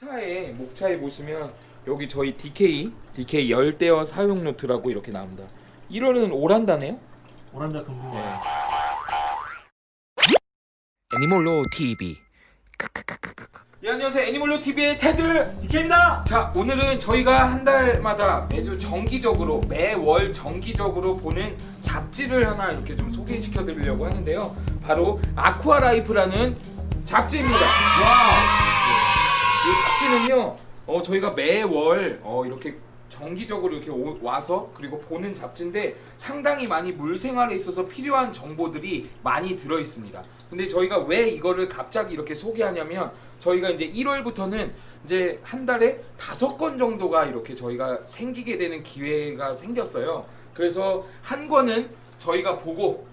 차에 목차에 보시면 여기 저희 DK DK 열대어 사용 노트라고 이렇게 나옵니다. 1월은 오란다네요. 오란다 금붕어 네. 애니몰로 TV 예, 안녕하세요. 애니멀로 TV의 테드. DK입니다 자, 오늘은 저희가 한 달마다 매주 정기적으로 매월 정기적으로 보는 잡지를 하나 이렇게 좀 소개시켜 드리려고 하는데요. 바로 아쿠아 라이프라는 잡지입니다. 이 잡지는요, 어, 저희가 매월 어, 이렇게 정기적으로 이렇게 오- 와서 그리고 보는 잡지인데 상당히 많이 물 생활에 있어서 필요한 정보들이 많이 들어 있습니다. 근데 저희가 왜 이거를 갑자기 이렇게 소개하냐면 저희가 이제 1월부터는 이제 한 달에 다섯 건 정도가 이렇게 저희가 생기게 되는 기회가 생겼어요. 그래서 한 권은 저희가 보고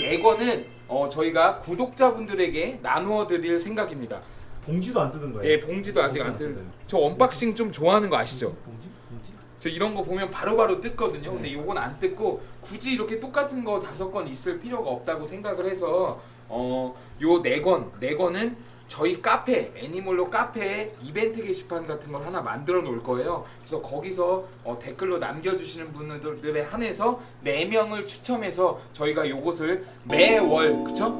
이 네 권은 어, 저희가 구독자분들에게 나누어 드릴 생각입니다. 봉지도 안 뜯은 거예요 예, 봉지도 아직 안 봉지 뜯. 뜯어요. 저 unboxing 좀 좋아하는 거 아시죠? 봉지? 봉지? 저 이런 거 보면 바로바로 뜯거든요. 근데 네. 요건 안 뜯고 굳이 이렇게 똑같은 거 다섯 권 있을 필요가 없다고 생각을 해서 어, 요 네 권, 네 권은 저희 카페 애니몰로 카페에 이벤트 게시판 같은 걸 하나 만들어 놓을 거예요. 그래서 거기서 어, 댓글로 남겨주시는 분들에 한해서 네 명을 추첨해서 저희가 요것을 매월 그쵸?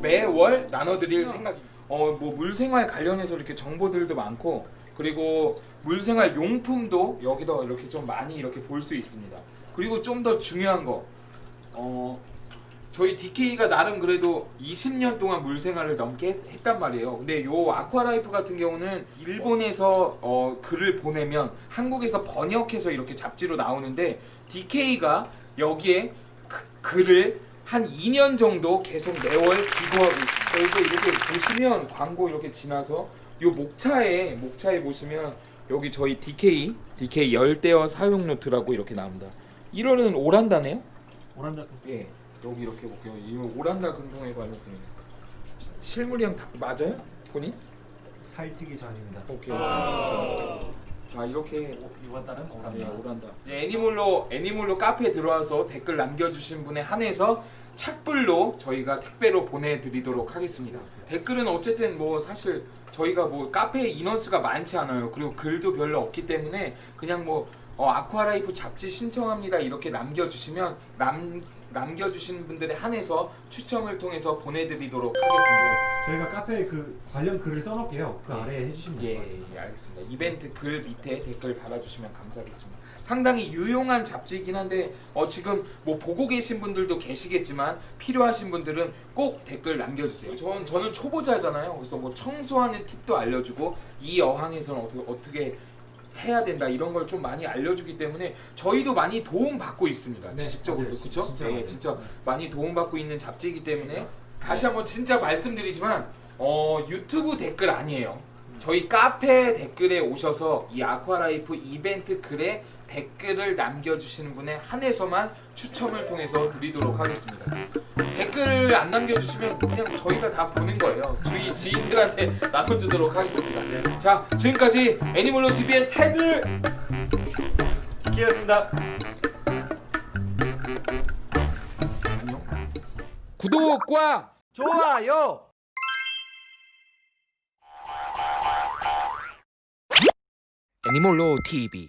매월 나눠드릴 생각입니다. 어, 뭐 물생활 관련해서 이렇게 정보들도 많고 그리고 물생활 용품도 여기다 이렇게 좀 많이 이렇게 볼 수 있습니다. 그리고 좀 더 중요한 거, 어, 저희 DK가 나름 그래도 20년 동안 물생활을 넘게 했단 말이에요. 근데 요 아쿠아라이프 같은 경우는 일본에서 어, 글을 보내면 한국에서 번역해서 이렇게 잡지로 나오는데 DK가 여기에 그- 글을 한 2년 정도 계속 매월 기고하고 있습니다. 그래서 이렇게 보시면 광고 이렇게 지나서 요 목차에 목차에 보시면 여기 저희 DK DK 열대어 사용 노트라고 이렇게 나옵니다. 1월은 오란다네요. 오란다 예, 여기 이렇게 볼게요. 이 오란다 관련성입니다. 시- 실물이랑 다 맞아요? 본인? 살찌기 전입니다 오케이. 자, 자 이렇게 이번 달은 예, 오란다 오란다. 예, 애니몰로 애니몰로 카페에 들어와서 댓글 남겨주신 분에 한해서 착불로 저희가 택배로 보내드리도록 하겠습니다. 댓글은 어쨌든 뭐 사실 저희가 뭐 카페 인원수가 많지 않아요. 그리고 글도 별로 없기 때문에 그냥 뭐 어, 아쿠아라이프 잡지 신청합니다 이렇게 남겨주시면 남 남겨주신 분들에 한해서 추첨을 통해서 보내드리도록 하겠습니다. 저희가 카페에 그 관련 글을 써놓을게요 그 예. 아래에 해주시면 될 예, 것 같습니다 예, 알겠습니다. 이벤트 글 밑에 댓글 달아주시면 감사하겠습니다. 상당히 유용한 잡지이긴 한데 어, 지금 뭐 보고 계신 분들도 계시겠지만 필요하신 분들은 꼭 댓글 남겨주세요. 전 저는 초보자잖아요. 그래서 뭐 청소하는 팁도 알려주고 이 어항에서는 어떻게 어떻게 해야 된다 이런 걸 좀 많이 알려주기 때문에 저희도 많이 도움 받고 있습니다. 네, 지식적으로도. 그렇죠? 진짜 네. 진짜 네. 많이 도움 받고 있는 잡지이기 때문에 다시 한번 진짜 말씀드리지만 어, 유튜브 댓글 아니에요. 저희 카페 댓글에 오셔서 이 아쿠아라이프 이벤트 글에 댓글을 남겨주시는 분에 한해서만 추첨을 통해서 드리도록 하겠습니다. 댓글을 안 남겨주시면 그냥 저희가 다 보는 거예요. 주위 지인들한테 나눠주도록 하겠습니다. 자, 지금까지 애니멀로 TV의 테드 DK였습니다 안녕. 구독과 좋아요. 애니몰로 TV